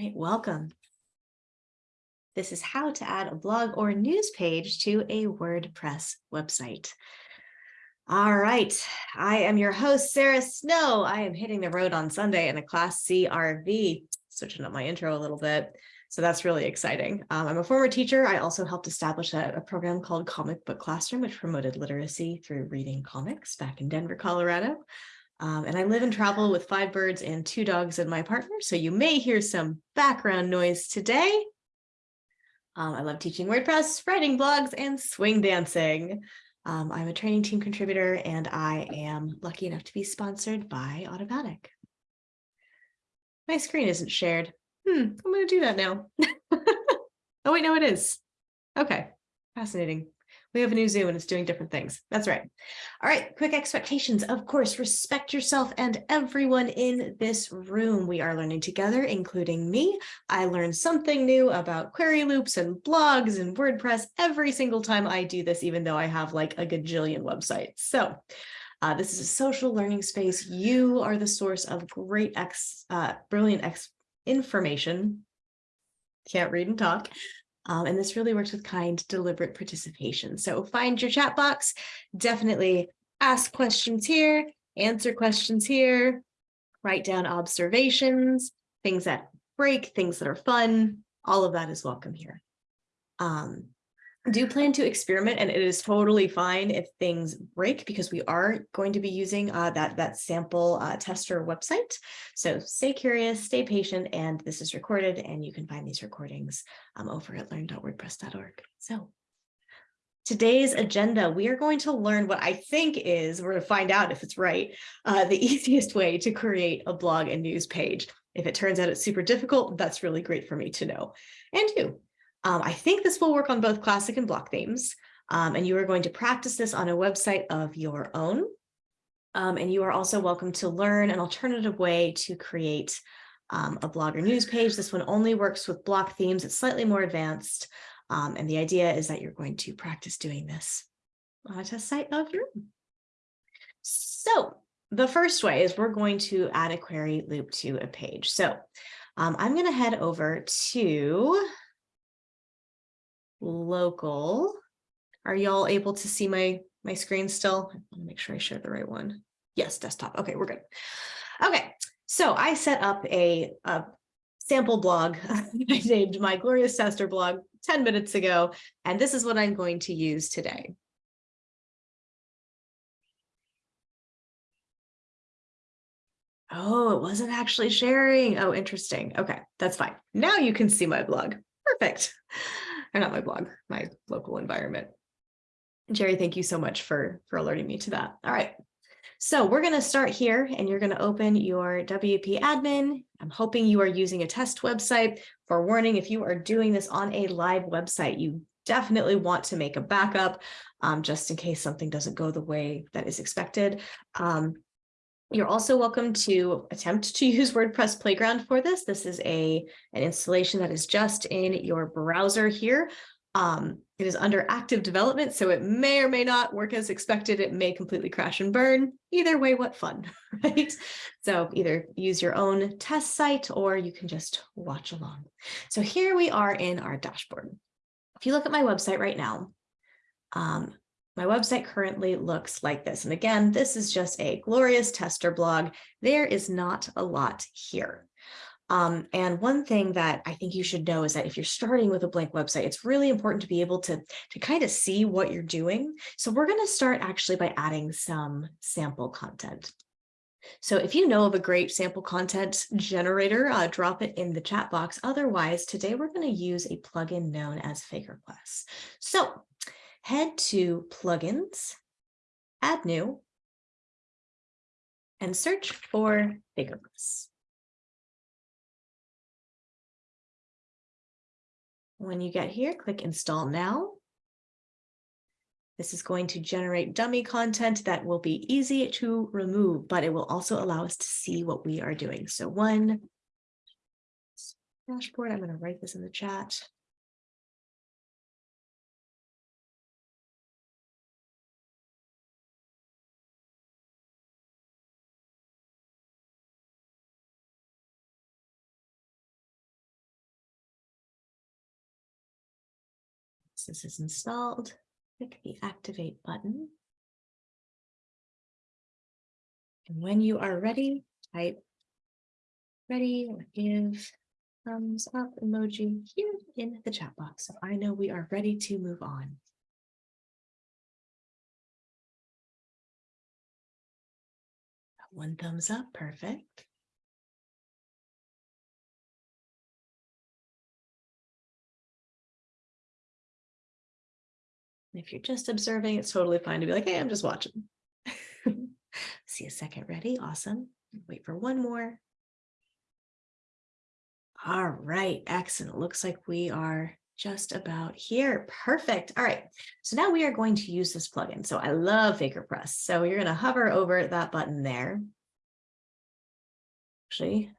right, welcome. This is how to add a blog or news page to a WordPress website. All right, I am your host, Sarah Snow. I am hitting the road on Sunday in a Class C RV, switching up my intro a little bit. So that's really exciting. Um, I'm a former teacher. I also helped establish a, a, program called Comic Book Classroom, which promoted literacy through reading comics back in Denver, Colorado. Um, and I live and travel with five birds and two dogs and my partner. So you may hear some background noise today. Um, I love teaching WordPress, writing blogs, and swing dancing. Um, I'm a training team contributor and I am lucky enough to be sponsored by Automattic. My screen isn't shared. Hmm, I'm going to do that now. oh, wait, no, it is. Okay, fascinating. We have a new Zoom and it's doing different things. That's right. All right, quick expectations. Of course, respect yourself and everyone in this room. We are learning together, including me. I learn something new about query loops and blogs and WordPress every single time I do this, even though I have like a gajillion websites. So uh, this is a social learning space. You are the source of great, ex, uh, brilliant ex information. Can't read and talk. Um, and this really works with kind, deliberate participation. So find your chat box, definitely ask questions here, answer questions here, write down observations, things that break, things that are fun, all of that is welcome here. Um, do plan to experiment and it is totally fine if things break because we are going to be using uh, that, that sample uh, tester website. So stay curious, stay patient, and this is recorded and you can find these recordings um, over at learn.wordpress.org. So today's agenda, we are going to learn what I think is, we're going to find out if it's right, uh, the easiest way to create a blog and news page. If it turns out it's super difficult, that's really great for me to know. And you, um, I think this will work on both classic and block themes. Um, and you are going to practice this on a website of your own. Um, and you are also welcome to learn an alternative way to create um, a blog or news page. This one only works with block themes. It's slightly more advanced. Um, and the idea is that you're going to practice doing this on a test site of your own. So the first way is we're going to add a query loop to a page. So um, I'm going to head over to local. Are y'all able to see my, my screen still? I want to make sure I share the right one. Yes, desktop. Okay, we're good. Okay, so I set up a, a sample blog. I named my Glorious Tester blog 10 minutes ago, and this is what I'm going to use today. Oh, it wasn't actually sharing. Oh, interesting. Okay, that's fine. Now you can see my blog. Perfect or not my blog, my local environment. Jerry, thank you so much for, for alerting me to that. All right. So we're going to start here and you're going to open your WP admin. I'm hoping you are using a test website. For warning, if you are doing this on a live website, you definitely want to make a backup um, just in case something doesn't go the way that is expected. Um, you're also welcome to attempt to use WordPress Playground for this. This is a an installation that is just in your browser here. Um, it is under active development, so it may or may not work as expected. It may completely crash and burn. Either way, what fun, right? So either use your own test site or you can just watch along. So here we are in our dashboard. If you look at my website right now, um, my website currently looks like this. And again, this is just a glorious tester blog. There is not a lot here. Um, and one thing that I think you should know is that if you're starting with a blank website, it's really important to be able to, to kind of see what you're doing. So we're going to start actually by adding some sample content. So if you know of a great sample content generator, uh, drop it in the chat box. Otherwise, today we're going to use a plugin known as FakerPress. So head to plugins, add new, and search for FakerPress. When you get here, click install now. This is going to generate dummy content that will be easy to remove, but it will also allow us to see what we are doing. So one dashboard, I'm going to write this in the chat. So this is installed, click the activate button. And when you are ready, type ready or give thumbs up emoji here in the chat box. So I know we are ready to move on. One thumbs up, perfect. If you're just observing, it's totally fine to be like, hey, I'm just watching. See a second ready. Awesome. Wait for one more. All right, excellent. Looks like we are just about here. Perfect. All right. So now we are going to use this plugin. So I love FakerPress. So you're going to hover over that button there. Actually,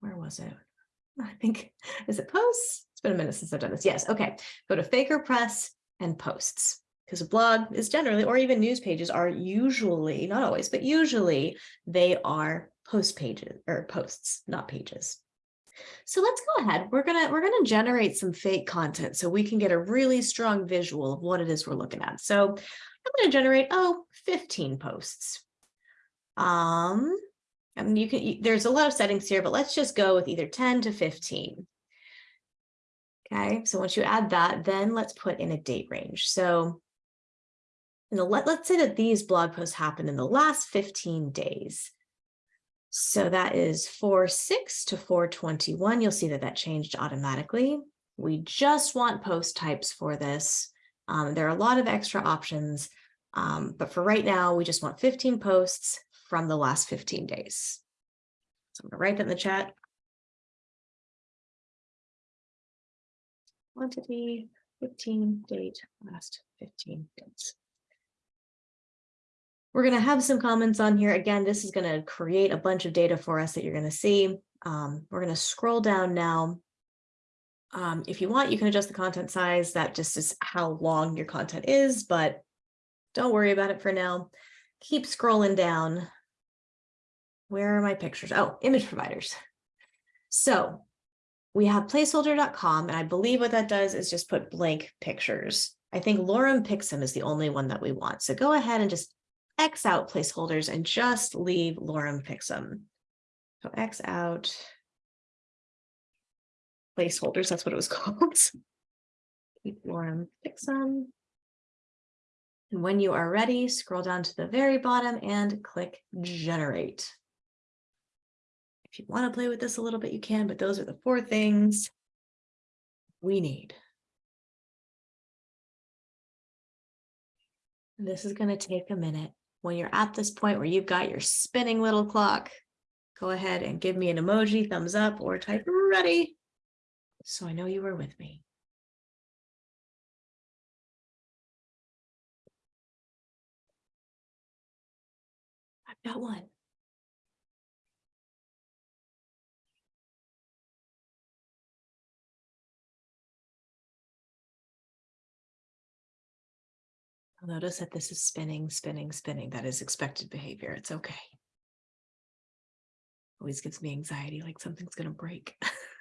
where was it? I think, is it posts? It's been a minute since I've done this. Yes. Okay. Go to FakerPress and posts because a blog is generally, or even news pages are usually, not always, but usually they are post pages or posts, not pages. So let's go ahead. We're gonna we're gonna generate some fake content so we can get a really strong visual of what it is we're looking at. So I'm gonna generate oh 15 posts. Um, mean you can there's a lot of settings here, but let's just go with either 10 to 15. Okay, so once you add that, then let's put in a date range. So in the, let, let's say that these blog posts happened in the last 15 days. So that is 4-6 to 421. You'll see that that changed automatically. We just want post types for this. Um, there are a lot of extra options, um, but for right now, we just want 15 posts from the last 15 days. So I'm gonna write that in the chat. Quantity 15 date last 15 days. We're going to have some comments on here. Again, this is going to create a bunch of data for us that you're going to see. Um, we're going to scroll down now. Um, if you want, you can adjust the content size. That just is how long your content is, but don't worry about it for now. Keep scrolling down. Where are my pictures? Oh, image providers. So we have placeholder.com, and I believe what that does is just put blank pictures. I think Lorem Picsum is the only one that we want. So go ahead and just X out placeholders and just leave lorem picsum. So X out placeholders, that's what it was called. Keep lorem picsum. And when you are ready, scroll down to the very bottom and click generate. If you want to play with this a little bit, you can, but those are the four things we need. This is going to take a minute when you're at this point where you've got your spinning little clock, go ahead and give me an emoji, thumbs up, or type ready. So I know you were with me. I've got one. Notice that this is spinning, spinning, spinning. That is expected behavior. It's okay. Always gives me anxiety, like something's going to break.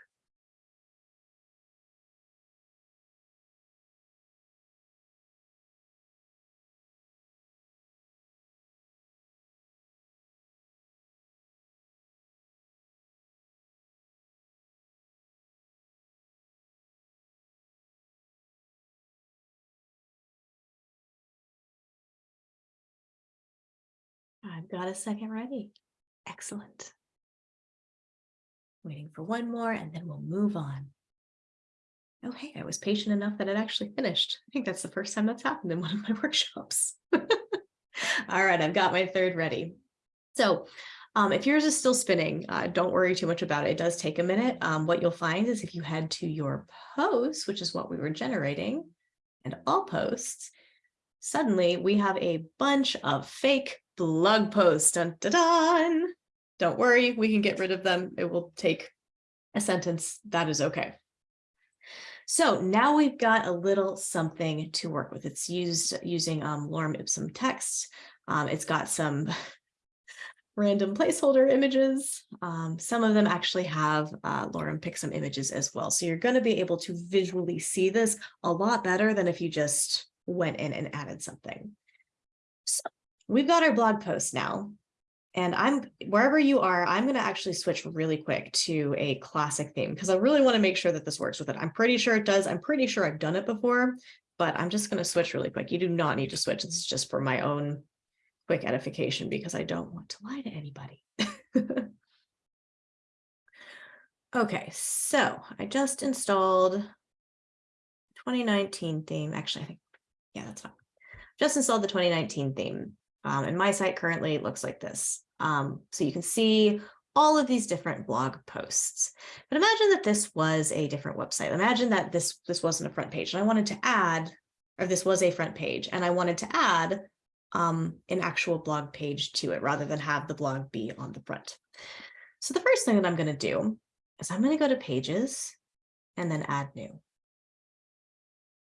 got a second ready. Excellent. Waiting for one more and then we'll move on. Oh, hey, I was patient enough that it actually finished. I think that's the first time that's happened in one of my workshops. All right, I've got my third ready. So um, if yours is still spinning, uh, don't worry too much about it. It does take a minute. Um, what you'll find is if you head to your posts, which is what we were generating, and all posts, suddenly we have a bunch of fake blog post. Dun, dun, dun. Don't worry, we can get rid of them. It will take a sentence. That is okay. So now we've got a little something to work with. It's used using um, lorem ipsum text. Um, it's got some random placeholder images. Um, some of them actually have uh, Lorem some images as well. So you're going to be able to visually see this a lot better than if you just went in and added something. So we've got our blog post now. And I'm wherever you are, I'm going to actually switch really quick to a classic theme because I really want to make sure that this works with it. I'm pretty sure it does. I'm pretty sure I've done it before, but I'm just going to switch really quick. You do not need to switch. This is just for my own quick edification because I don't want to lie to anybody. okay, so I just installed 2019 theme. Actually, I think, yeah, that's fine. Just installed the 2019 theme. Um, and my site currently looks like this. Um, so you can see all of these different blog posts. But imagine that this was a different website. Imagine that this, this wasn't a front page and I wanted to add, or this was a front page and I wanted to add um, an actual blog page to it rather than have the blog be on the front. So the first thing that I'm going to do is I'm going to go to pages and then add new.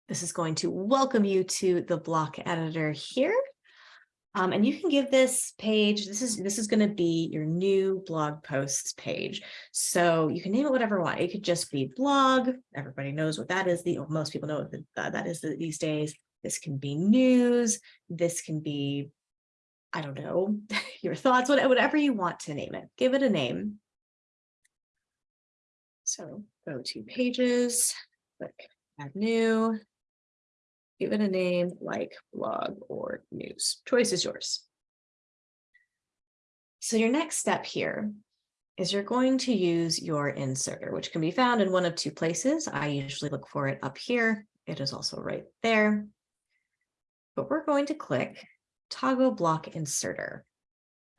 This is going to welcome you to the block editor here. Um, and you can give this page, this is this is going to be your new blog posts page. So you can name it whatever you want. It could just be blog. Everybody knows what that is. The most people know what the, uh, that is the, these days. This can be news. This can be, I don't know, your thoughts, whatever you want to name it. Give it a name. So go to pages, click add new, give it a name like blog or news. Choice is yours. So your next step here is you're going to use your inserter, which can be found in one of two places. I usually look for it up here. It is also right there but we're going to click toggle block inserter.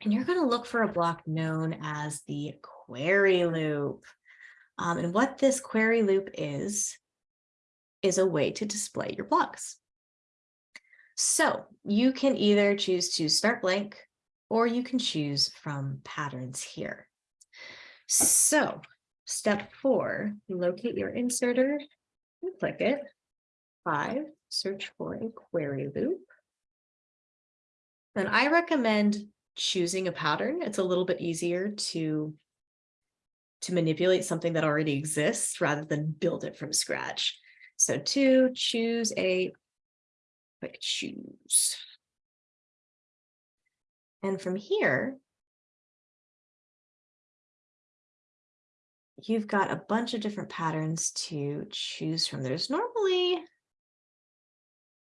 And you're going to look for a block known as the query loop. Um, and what this query loop is, is a way to display your blocks. So you can either choose to start blank or you can choose from patterns here. So step four, locate your inserter and click it. Five, search for a query loop. And I recommend choosing a pattern. It's a little bit easier to, to manipulate something that already exists rather than build it from scratch. So to choose a quick choose. And from here, you've got a bunch of different patterns to choose from. There's normally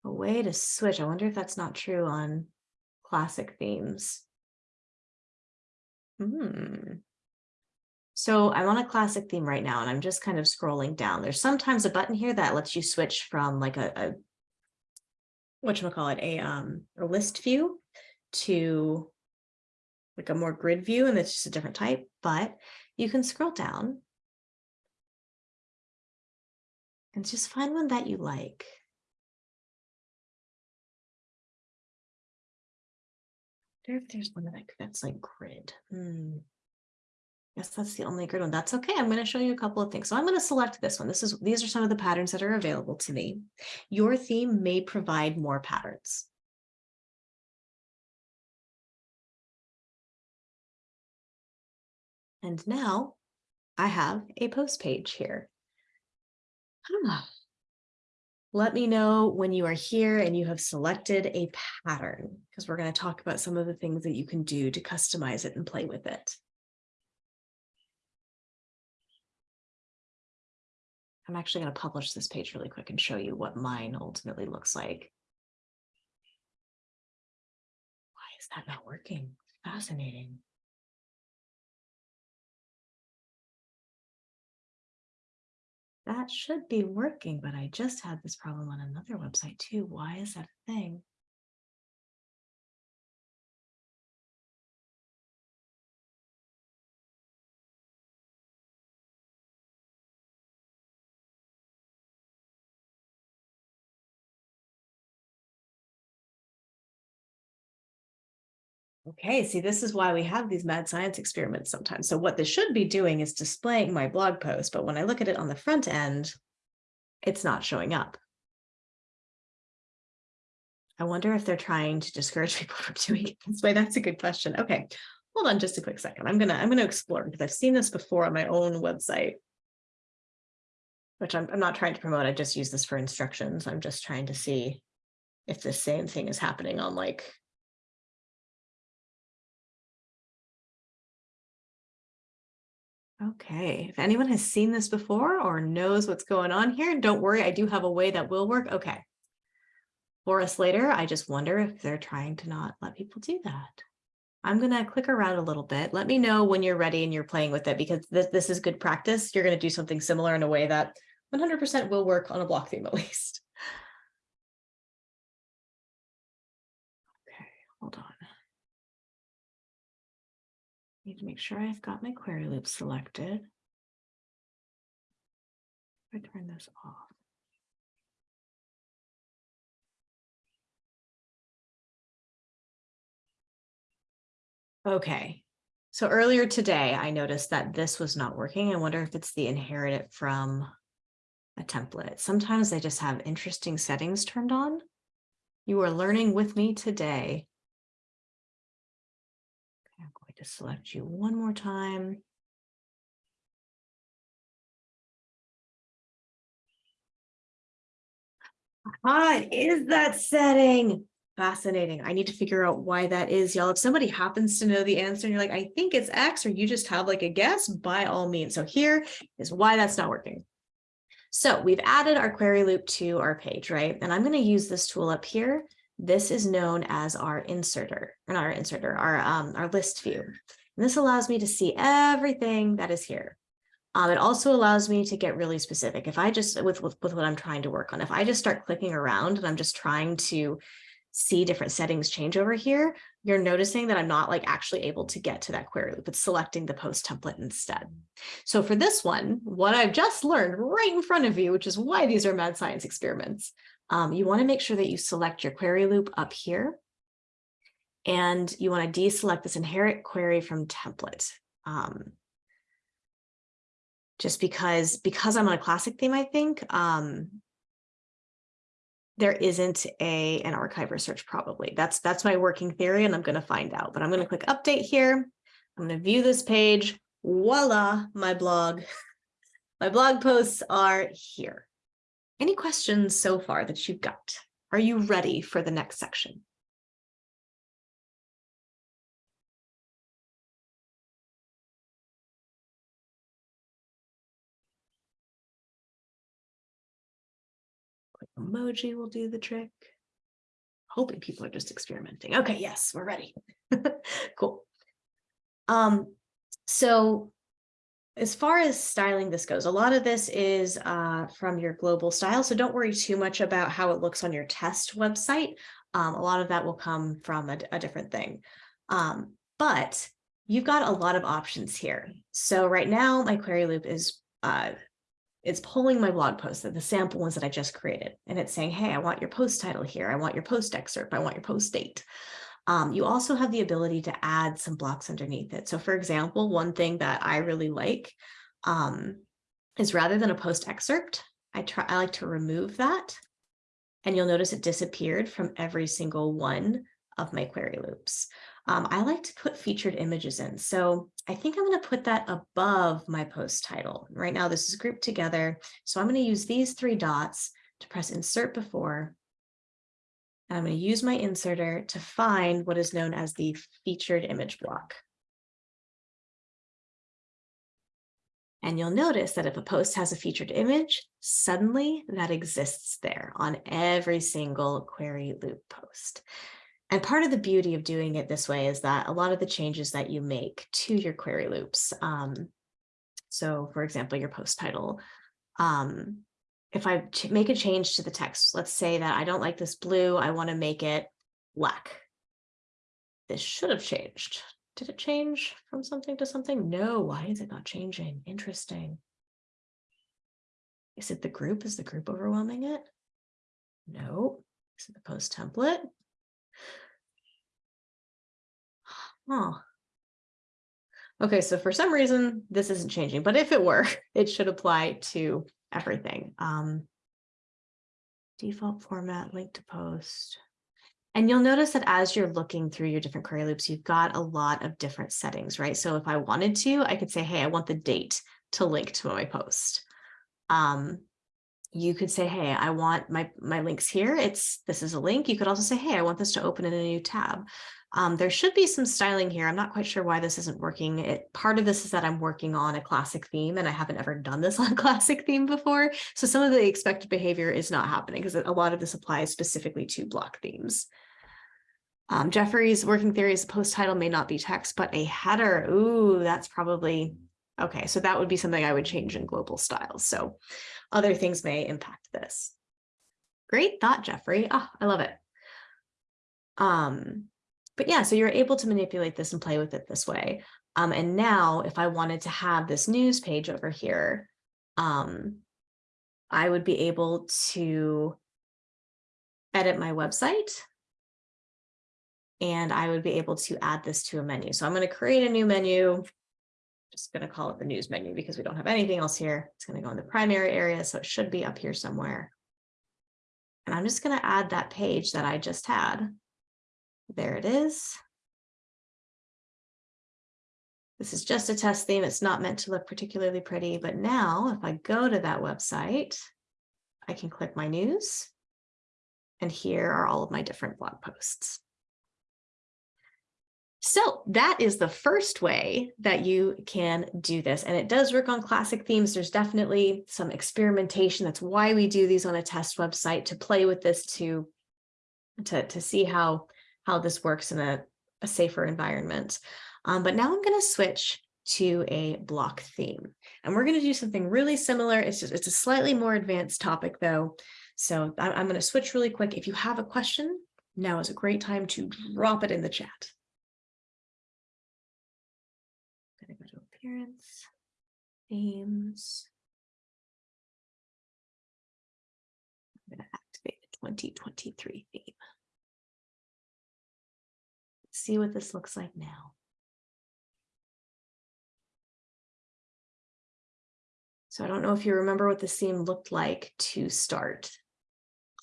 a way to switch. I wonder if that's not true on classic themes. Hmm. So I'm on a classic theme right now, and I'm just kind of scrolling down. There's sometimes a button here that lets you switch from like a, a whatchamacallit, a um a list view to like a more grid view, and it's just a different type, but you can scroll down and just find one that you like. I wonder if there's one that that's like grid. Hmm. Yes, that's the only grid one. That's okay. I'm going to show you a couple of things. So I'm going to select this one. This is these are some of the patterns that are available to me. Your theme may provide more patterns. And now I have a post page here. Ah, let me know when you are here and you have selected a pattern, because we're going to talk about some of the things that you can do to customize it and play with it. I'm actually going to publish this page really quick and show you what mine ultimately looks like. Why is that not working? Fascinating. that should be working, but I just had this problem on another website too. Why is that a thing? Okay, see, this is why we have these mad science experiments sometimes. So what this should be doing is displaying my blog post, but when I look at it on the front end, it's not showing up. I wonder if they're trying to discourage people from doing it this way. That's a good question. Okay, hold on just a quick second. I'm gonna, I'm gonna explore because I've seen this before on my own website. Which I'm, I'm not trying to promote. I just use this for instructions. I'm just trying to see if the same thing is happening on like Okay, if anyone has seen this before or knows what's going on here, don't worry, I do have a way that will work. Okay. For us later, I just wonder if they're trying to not let people do that. I'm going to click around a little bit. Let me know when you're ready and you're playing with it because this, this is good practice. You're going to do something similar in a way that 100% will work on a block theme at least. Okay, hold on. Need to make sure I've got my query loop selected. I turn this off. Okay, so earlier today, I noticed that this was not working. I wonder if it's the inherited from a template. Sometimes they just have interesting settings turned on. You are learning with me today to select you one more time. Ah, is that setting. Fascinating. I need to figure out why that is, y'all. If somebody happens to know the answer and you're like, I think it's X, or you just have like a guess, by all means. So here is why that's not working. So we've added our query loop to our page, right? And I'm going to use this tool up here this is known as our inserter, or not our inserter, our, um, our list view. And this allows me to see everything that is here. Um, it also allows me to get really specific. If I just, with, with, with what I'm trying to work on, if I just start clicking around and I'm just trying to see different settings change over here, you're noticing that I'm not like actually able to get to that query loop. It's selecting the post template instead. So for this one, what I've just learned right in front of you, which is why these are mad science experiments, um, you want to make sure that you select your query loop up here. And you want to deselect this inherit query from template. Um, just because, because I'm on a classic theme, I think, um, there isn't a an archiver search probably. That's that's my working theory and I'm going to find out. But I'm going to click update here. I'm going to view this page. Voila, my blog. My blog posts are here. Any questions so far that you've got? Are you ready for the next section? Emoji will do the trick. Hoping people are just experimenting. Okay, yes, we're ready. cool. Um, so as far as styling this goes, a lot of this is uh, from your global style, so don't worry too much about how it looks on your test website. Um, a lot of that will come from a, a different thing. Um, but you've got a lot of options here. So right now, my query loop is uh, it's pulling my blog posts, the sample ones that I just created, and it's saying, hey, I want your post title here. I want your post excerpt. I want your post date. Um, you also have the ability to add some blocks underneath it. So for example, one thing that I really like um, is rather than a post excerpt, I try I like to remove that. And you'll notice it disappeared from every single one of my query loops. Um, I like to put featured images in. So I think I'm going to put that above my post title. Right now, this is grouped together. So I'm going to use these three dots to press insert before I'm going to use my inserter to find what is known as the featured image block. And you'll notice that if a post has a featured image, suddenly that exists there on every single query loop post. And part of the beauty of doing it this way is that a lot of the changes that you make to your query loops, um, so for example, your post title, um, if I make a change to the text, let's say that I don't like this blue, I want to make it black. This should have changed. Did it change from something to something? No, why is it not changing? Interesting. Is it the group? Is the group overwhelming it? No. Is it the post template? Huh. Okay, so for some reason, this isn't changing, but if it were, it should apply to everything. Um, default format, link to post. And you'll notice that as you're looking through your different query loops, you've got a lot of different settings, right? So if I wanted to, I could say, hey, I want the date to link to my post. Um, you could say, hey, I want my, my links here. It's this is a link. You could also say, hey, I want this to open in a new tab. Um, there should be some styling here. I'm not quite sure why this isn't working. It, part of this is that I'm working on a classic theme and I haven't ever done this on a classic theme before. So some of the expected behavior is not happening because a lot of this applies specifically to block themes. Um, Jeffrey's working theory is post title may not be text, but a header. Ooh, that's probably, okay. So that would be something I would change in global styles. So other things may impact this. Great thought, Jeffrey. Oh, I love it. Um, but yeah, so you're able to manipulate this and play with it this way. Um, and now if I wanted to have this news page over here, um, I would be able to edit my website and I would be able to add this to a menu. So I'm going to create a new menu. Just going to call it the news menu because we don't have anything else here. It's going to go in the primary area, so it should be up here somewhere. And I'm just going to add that page that I just had. There it is. This is just a test theme. It's not meant to look particularly pretty, but now if I go to that website, I can click my news. And here are all of my different blog posts. So that is the first way that you can do this. And it does work on classic themes. There's definitely some experimentation. That's why we do these on a test website to play with this to, to, to see how, how this works in a, a safer environment. Um, but now I'm going to switch to a block theme. And we're going to do something really similar. It's just, it's a slightly more advanced topic though. So I'm, I'm going to switch really quick. If you have a question, now is a great time to drop it in the chat. Appearance, themes. I'm going to activate the 2023 theme. See what this looks like now. So I don't know if you remember what the theme looked like to start,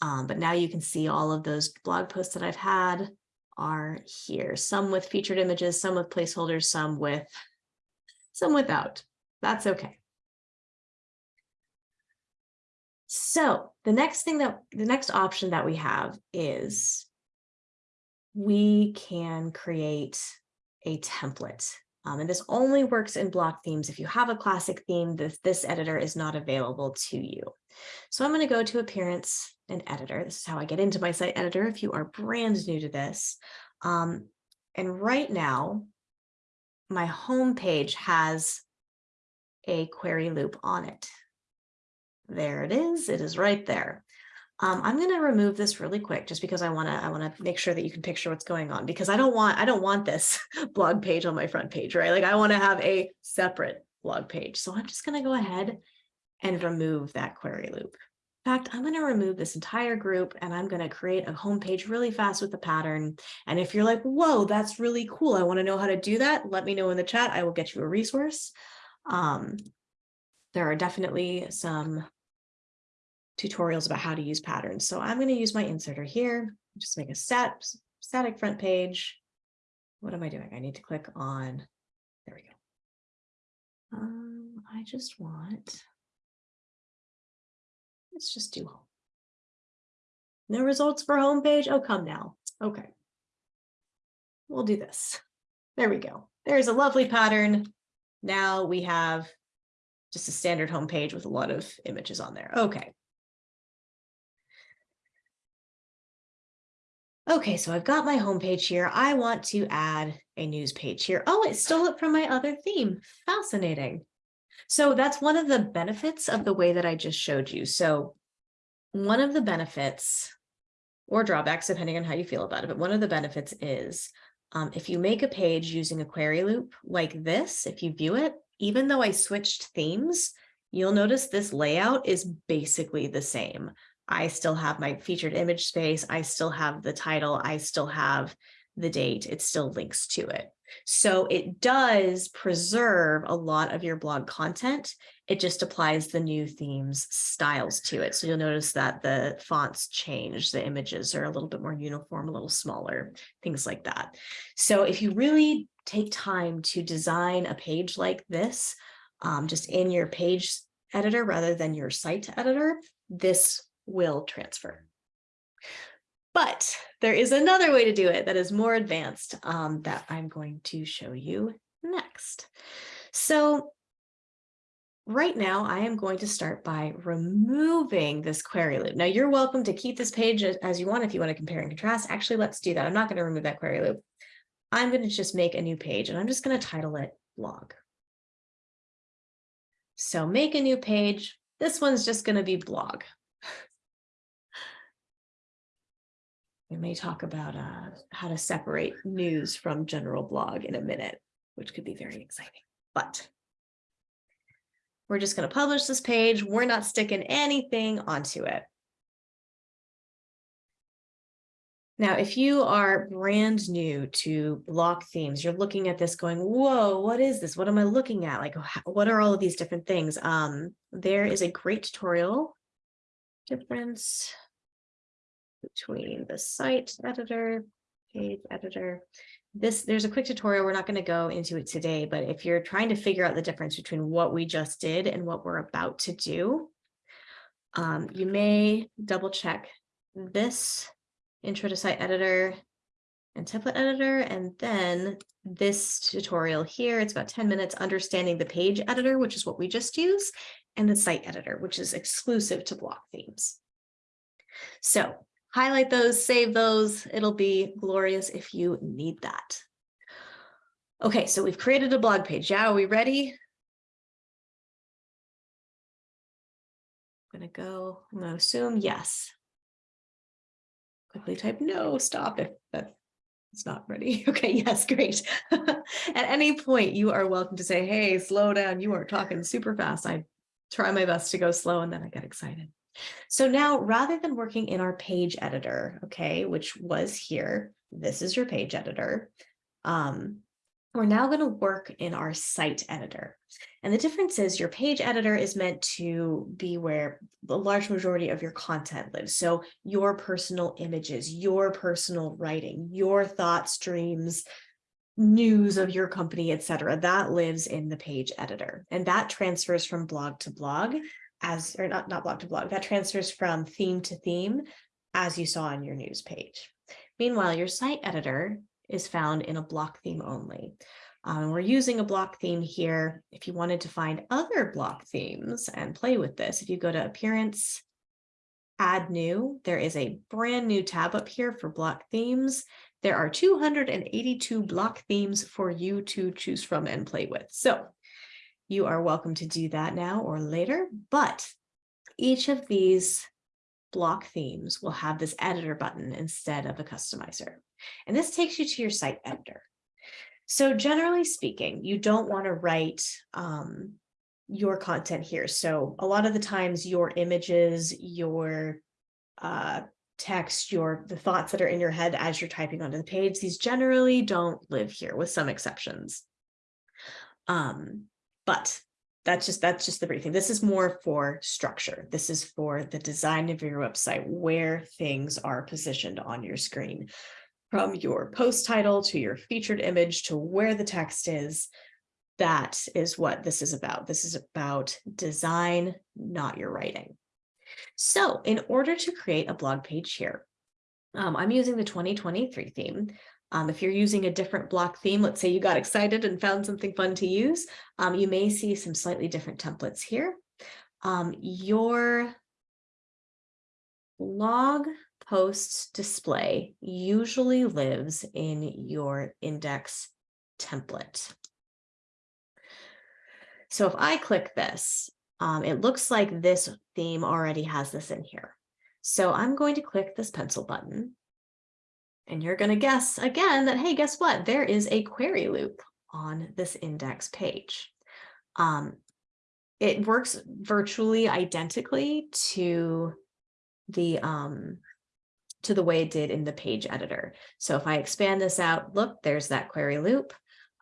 um, but now you can see all of those blog posts that I've had are here, some with featured images, some with placeholders, some with some without. That's okay. So the next thing that the next option that we have is we can create a template. Um, and this only works in block themes. If you have a classic theme, this, this editor is not available to you. So I'm going to go to appearance and editor. This is how I get into my site editor if you are brand new to this. Um, and right now, my home page has a query loop on it. There it is. It is right there. Um, I'm going to remove this really quick just because I want to I want to make sure that you can picture what's going on because I don't want I don't want this blog page on my front page, right? Like I want to have a separate blog page. So I'm just going to go ahead and remove that query loop. In fact, I'm going to remove this entire group and I'm going to create a homepage really fast with the pattern. And if you're like, whoa, that's really cool. I want to know how to do that. Let me know in the chat. I will get you a resource. Um, there are definitely some tutorials about how to use patterns. So I'm going to use my inserter here, just make a stat, static front page. What am I doing? I need to click on, there we go. Um, I just want Let's just do home. No results for homepage. Oh, come now. Okay. We'll do this. There we go. There's a lovely pattern. Now we have just a standard homepage with a lot of images on there. Okay. Okay, so I've got my homepage here. I want to add a news page here. Oh, it stole it from my other theme. Fascinating. So that's one of the benefits of the way that I just showed you. So one of the benefits or drawbacks, depending on how you feel about it, but one of the benefits is um, if you make a page using a query loop like this, if you view it, even though I switched themes, you'll notice this layout is basically the same. I still have my featured image space. I still have the title. I still have the date. It still links to it. So it does preserve a lot of your blog content It just applies the new themes styles to it. So you'll notice that the fonts change, the images are a little bit more uniform, a little smaller, things like that. So if you really take time to design a page like this, um, just in your page editor rather than your site editor, this will transfer. But there is another way to do it that is more advanced um, that I'm going to show you next. So right now I am going to start by removing this query loop. Now you're welcome to keep this page as you want if you want to compare and contrast. Actually, let's do that. I'm not going to remove that query loop. I'm going to just make a new page and I'm just going to title it blog. So make a new page. This one's just going to be blog. We may talk about uh, how to separate news from general blog in a minute, which could be very exciting. But we're just going to publish this page. We're not sticking anything onto it. Now, if you are brand new to block themes, you're looking at this going, whoa, what is this? What am I looking at? Like, what are all of these different things? Um, there is a great tutorial difference between the site editor, page editor. This There's a quick tutorial. We're not going to go into it today, but if you're trying to figure out the difference between what we just did and what we're about to do, um, you may double check this intro to site editor and template editor, and then this tutorial here, it's about 10 minutes understanding the page editor, which is what we just used, and the site editor, which is exclusive to block themes. So highlight those, save those. It'll be glorious if you need that. Okay, so we've created a blog page. Yeah, are we ready? I'm gonna go, I'm gonna assume yes quickly type no, stop if it's not ready. Okay, yes, great. At any point, you are welcome to say, hey, slow down. You are talking super fast. I try my best to go slow and then I get excited. So now rather than working in our page editor, okay, which was here, this is your page editor. Um, we're now going to work in our site editor. And the difference is your page editor is meant to be where the large majority of your content lives. So your personal images, your personal writing, your thoughts, dreams, news of your company, etc. That lives in the page editor. And that transfers from blog to blog as, or not, not blog to blog, that transfers from theme to theme as you saw on your news page. Meanwhile, your site editor is found in a block theme only. Um, we're using a block theme here. If you wanted to find other block themes and play with this, if you go to Appearance, Add New, there is a brand new tab up here for block themes. There are 282 block themes for you to choose from and play with. So you are welcome to do that now or later, but each of these block themes will have this editor button instead of a customizer. And this takes you to your site editor. So generally speaking, you don't want to write um, your content here. So a lot of the times your images, your uh, text, your the thoughts that are in your head as you're typing onto the page, these generally don't live here with some exceptions. Um, but that's just that's just the briefing. This is more for structure. This is for the design of your website, where things are positioned on your screen from your post title to your featured image to where the text is. That is what this is about. This is about design, not your writing. So in order to create a blog page here, um, I'm using the 2023 theme. Um, if you're using a different block theme, let's say you got excited and found something fun to use, um, you may see some slightly different templates here. Um, your blog post display usually lives in your index template. So if I click this, um, it looks like this theme already has this in here. So I'm going to click this pencil button and you're going to guess again that, hey, guess what? There is a query loop on this index page. Um, it works virtually identically to the um, to the way it did in the page editor. So if I expand this out, look, there's that query loop.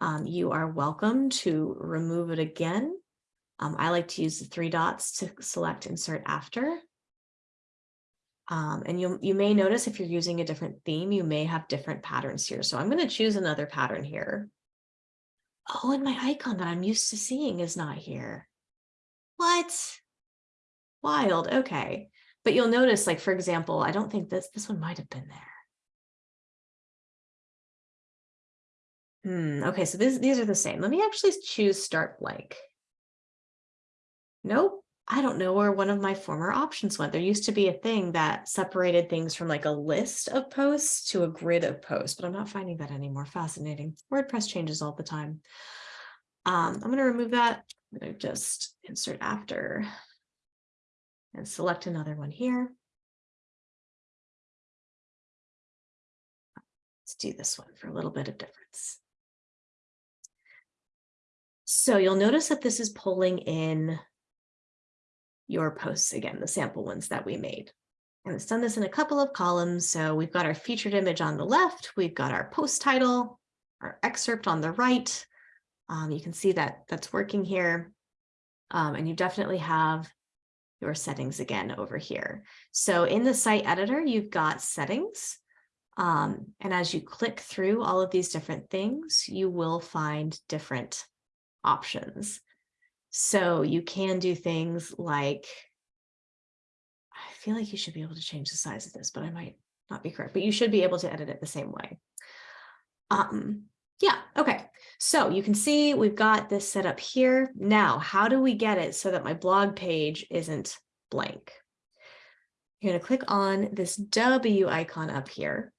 Um, you are welcome to remove it again Um, I like to use the three dots to select insert after. Um, and you, you may notice if you're using a different theme, you may have different patterns here. So I'm going to choose another pattern here. Oh, and my icon that I'm used to seeing is not here. What? Wild. Okay. But you'll notice, like, for example, I don't think this, this one might have been there. Hmm. Okay. So this, these are the same. Let me actually choose start blank. Nope. I don't know where one of my former options went. There used to be a thing that separated things from like a list of posts to a grid of posts, but I'm not finding that anymore. Fascinating. WordPress changes all the time. Um, I'm going to remove that. I'm going to just insert after and select another one here. Let's do this one for a little bit of difference. So you'll notice that this is pulling in your posts again, the sample ones that we made. And it's done this in a couple of columns. So we've got our featured image on the left, we've got our post title, our excerpt on the right. Um, you can see that that's working here. Um, and you definitely have your settings again over here. So in the site editor, you've got settings. Um, and as you click through all of these different things, you will find different options. So you can do things like, I feel like you should be able to change the size of this, but I might not be correct, but you should be able to edit it the same way. Um, yeah, okay. So you can see we've got this set up here. Now, how do we get it so that my blog page isn't blank? You're going to click on this W icon up here.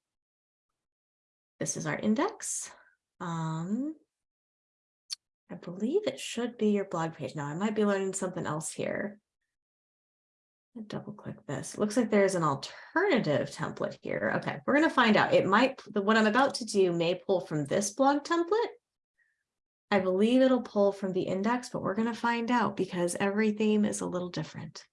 This is our index. Um, I believe it should be your blog page. Now I might be learning something else here. Double click this. It looks like there's an alternative template here. Okay, we're going to find out. It might, what I'm about to do may pull from this blog template. I believe it'll pull from the index, but we're going to find out because every theme is a little different.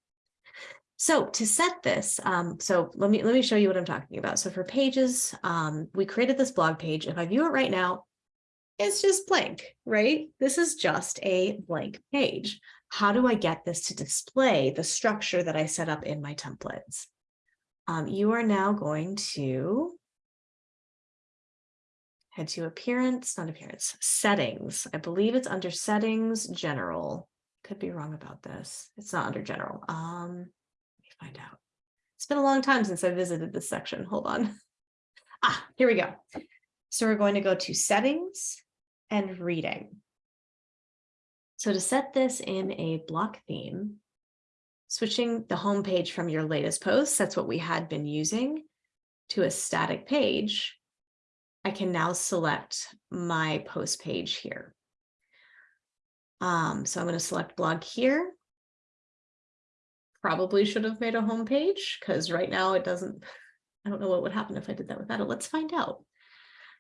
So to set this, um, so let me let me show you what I'm talking about. So for pages, um, we created this blog page. If I view it right now, it's just blank, right? This is just a blank page. How do I get this to display the structure that I set up in my templates? Um, you are now going to head to appearance, not appearance, settings. I believe it's under settings, general. Could be wrong about this. It's not under general. Um, let me find out. It's been a long time since I visited this section. Hold on. Ah, here we go. So we're going to go to settings and reading. So to set this in a block theme, switching the home page from your latest post, that's what we had been using, to a static page, I can now select my post page here. Um, so I'm going to select blog here. Probably should have made a home page because right now it doesn't, I don't know what would happen if I did that without it. Let's find out.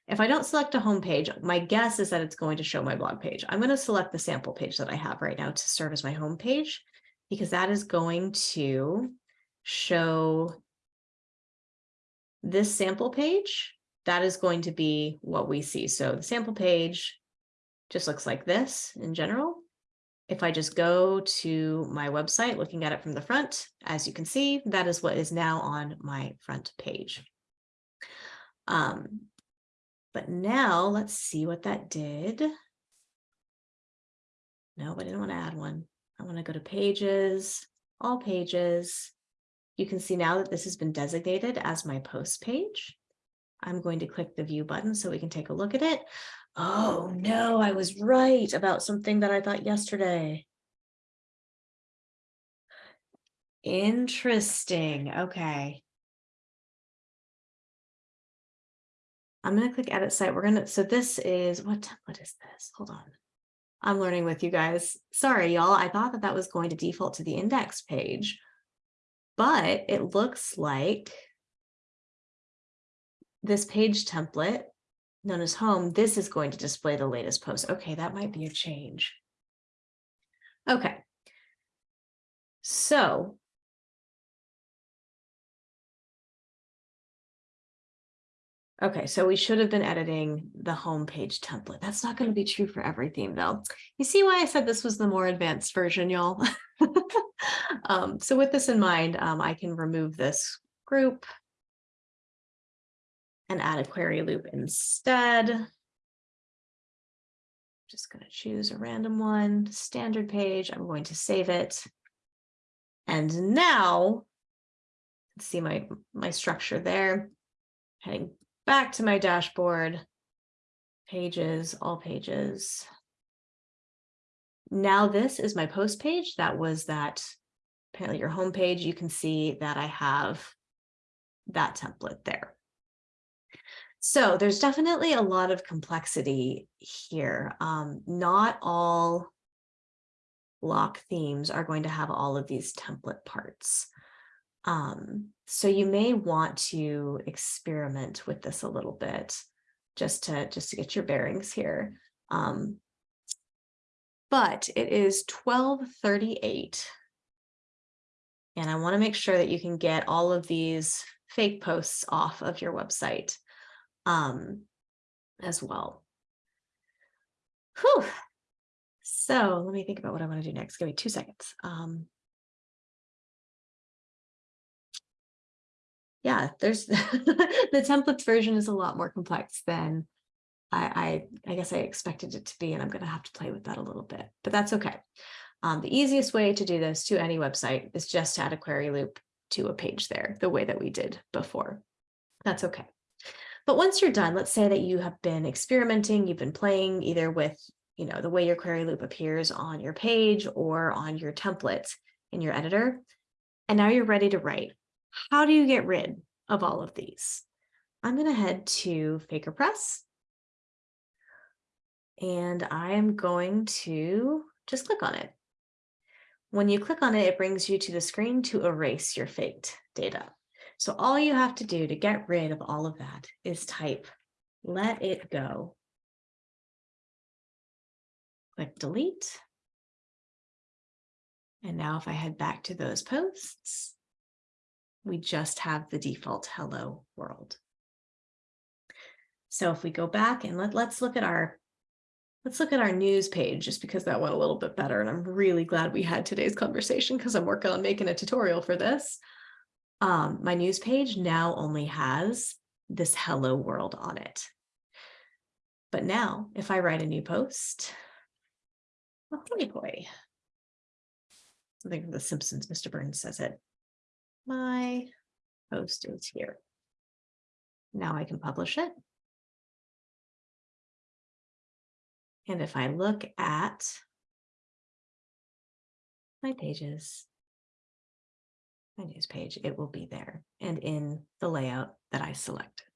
If I don't select a home page, my guess is that it's going to show my blog page. I'm going to select the sample page that I have right now to serve as my home page because that is going to show this sample page. That is going to be what we see. So the sample page just looks like this in general. If I just go to my website, looking at it from the front, as you can see, that is what is now on my front page. Um, but now let's see what that did. No, I didn't want to add one. I want to go to pages, all pages. You can see now that this has been designated as my post page. I'm going to click the view button so we can take a look at it. Oh no, I was right about something that I thought yesterday. Interesting. Okay. I'm going to click edit site. We're going to, so this is, what template is this? Hold on. I'm learning with you guys. Sorry, y'all. I thought that that was going to default to the index page, but it looks like this page template known as home, this is going to display the latest post. Okay, that might be a change. Okay. So Okay, so we should have been editing the homepage template. That's not going to be true for every theme though. You see why I said this was the more advanced version, y'all? um, so with this in mind, um, I can remove this group and add a query loop instead. Just going to choose a random one, standard page. I'm going to save it. And now, see my, my structure there. Heading back to my dashboard, pages, all pages. Now this is my post page. That was that apparently your home page. You can see that I have that template there. So there's definitely a lot of complexity here. Um, not all block themes are going to have all of these template parts. Um, so you may want to experiment with this a little bit just to just to get your bearings here. Um, but it is 1238. And I want to make sure that you can get all of these fake posts off of your website um, as well. Whew. So let me think about what I want to do next. Give me two seconds. Um, yeah, there's the templates version is a lot more complex than I, I, I guess I expected it to be, and I'm going to have to play with that a little bit, but that's okay. Um, the easiest way to do this to any website is just to add a query loop to a page there, the way that we did before. That's okay. But once you're done, let's say that you have been experimenting, you've been playing either with, you know, the way your query loop appears on your page or on your template in your editor, and now you're ready to write. How do you get rid of all of these? I'm going to head to FakerPress. And I am going to just click on it. When you click on it, it brings you to the screen to erase your faked data. So all you have to do to get rid of all of that is type let it go. Click delete. And now if I head back to those posts, we just have the default hello world. So if we go back and let, let's look at our let's look at our news page just because that went a little bit better. And I'm really glad we had today's conversation because I'm working on making a tutorial for this. Um, my news page now only has this hello world on it. But now if I write a new post, oh, hoy hoy. I think The Simpsons, Mr. Burns says it. My post is here. Now I can publish it. And if I look at my pages, my news page, it will be there and in the layout that I selected.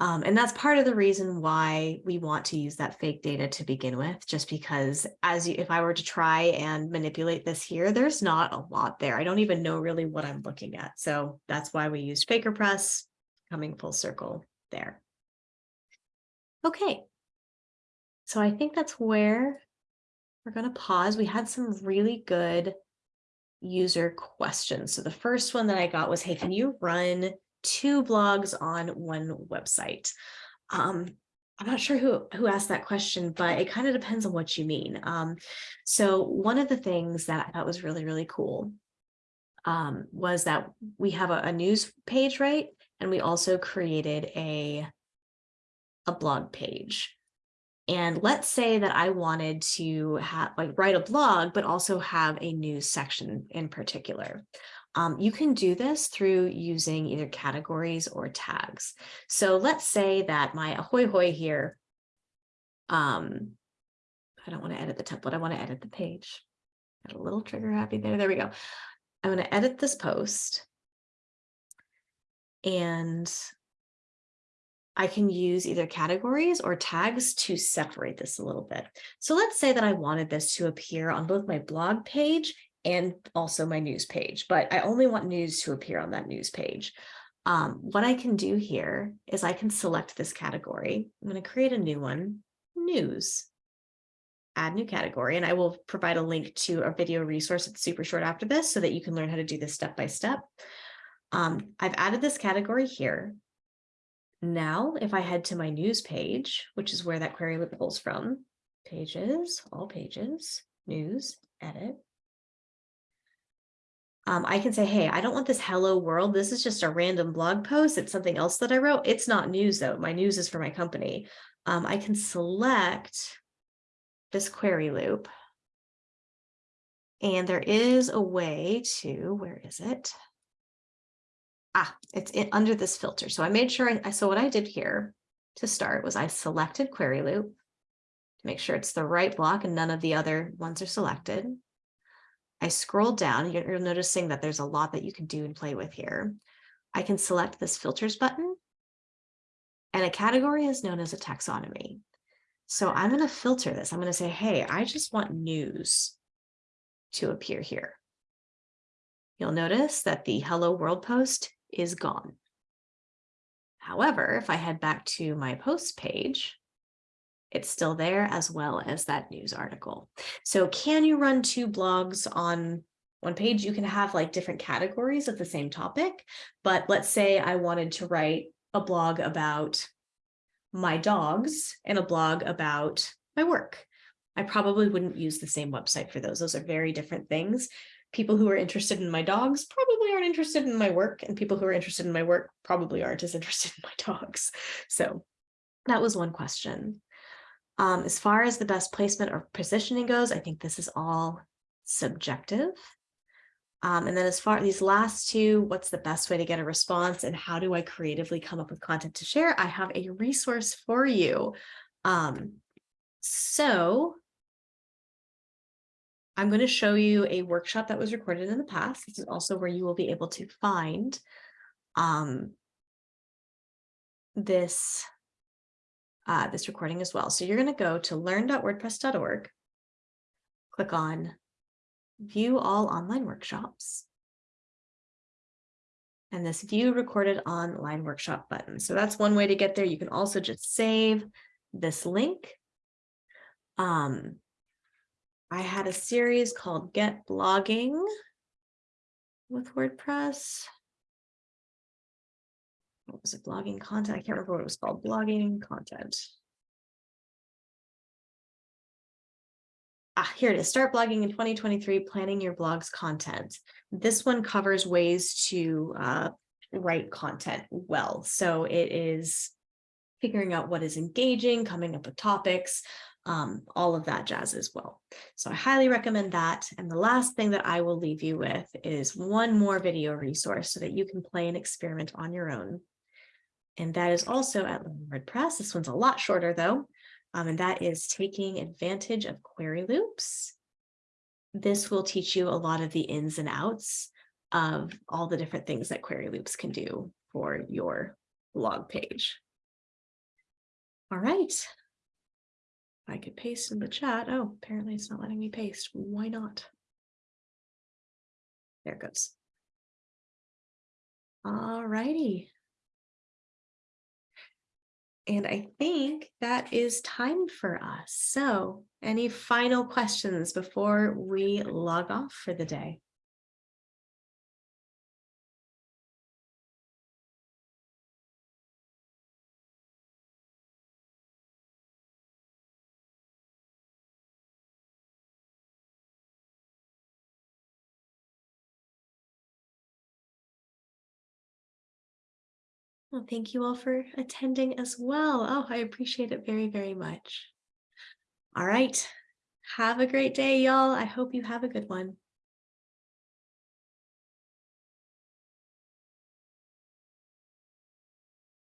Um, and that's part of the reason why we want to use that fake data to begin with, just because as you, if I were to try and manipulate this here, there's not a lot there. I don't even know really what I'm looking at. So that's why we used FakerPress coming full circle there. Okay. So I think that's where we're going to pause. We had some really good user questions. So the first one that I got was, hey, can you run two blogs on one website? Um, I'm not sure who, who asked that question, but it kind of depends on what you mean. Um, so one of the things that thought was really, really cool um, was that we have a, a news page, right? And we also created a, a blog page. And let's say that I wanted to have like write a blog, but also have a news section in particular. Um, you can do this through using either categories or tags. So let's say that my ahoy hoy here, um, I don't want to edit the template, I want to edit the page. Got a little trigger happy there, there we go. I'm going to edit this post. And I can use either categories or tags to separate this a little bit. So let's say that I wanted this to appear on both my blog page and also my news page, but I only want news to appear on that news page. Um, what I can do here is I can select this category. I'm going to create a new one, news, add new category, and I will provide a link to a video resource that's super short after this so that you can learn how to do this step by step. Um, I've added this category here. Now, if I head to my news page, which is where that query pulls from, pages, all pages, news, edit. Um, I can say, hey, I don't want this hello world. This is just a random blog post. It's something else that I wrote. It's not news though. My news is for my company. Um, I can select this query loop. And there is a way to, where is it? Ah, it's in, under this filter. So I made sure I, so what I did here to start was I selected query loop to make sure it's the right block and none of the other ones are selected. I scroll down, you're, you're noticing that there's a lot that you can do and play with here. I can select this filters button and a category is known as a taxonomy. So I'm going to filter this. I'm going to say, hey, I just want news to appear here. You'll notice that the hello world post is gone. However, if I head back to my post page, it's still there as well as that news article. So can you run two blogs on one page? You can have like different categories of the same topic, but let's say I wanted to write a blog about my dogs and a blog about my work. I probably wouldn't use the same website for those. Those are very different things. People who are interested in my dogs probably aren't interested in my work and people who are interested in my work probably aren't as interested in my dogs. So that was one question. Um, as far as the best placement or positioning goes, I think this is all subjective. Um, and then as far as these last two, what's the best way to get a response and how do I creatively come up with content to share? I have a resource for you. Um, so I'm going to show you a workshop that was recorded in the past. This is also where you will be able to find um, this uh, this recording as well. So you're going to go to learn.wordpress.org, click on view all online workshops, and this view recorded online workshop button. So that's one way to get there. You can also just save this link. Um, I had a series called Get Blogging with WordPress what was it, blogging content? I can't remember what it was called, blogging content. Ah, here it is, start blogging in 2023, planning your blog's content. This one covers ways to uh, write content well. So it is figuring out what is engaging, coming up with topics, um, all of that jazz as well. So I highly recommend that. And the last thing that I will leave you with is one more video resource so that you can play and experiment on your own and that is also at WordPress. This one's a lot shorter though, um, and that is taking advantage of query loops. This will teach you a lot of the ins and outs of all the different things that query loops can do for your blog page. All right. I could paste in the chat. Oh, apparently it's not letting me paste. Why not? There it goes. All righty. And I think that is time for us. So any final questions before we log off for the day? Well, thank you all for attending as well. Oh, I appreciate it very, very much. All right. Have a great day, y'all. I hope you have a good one.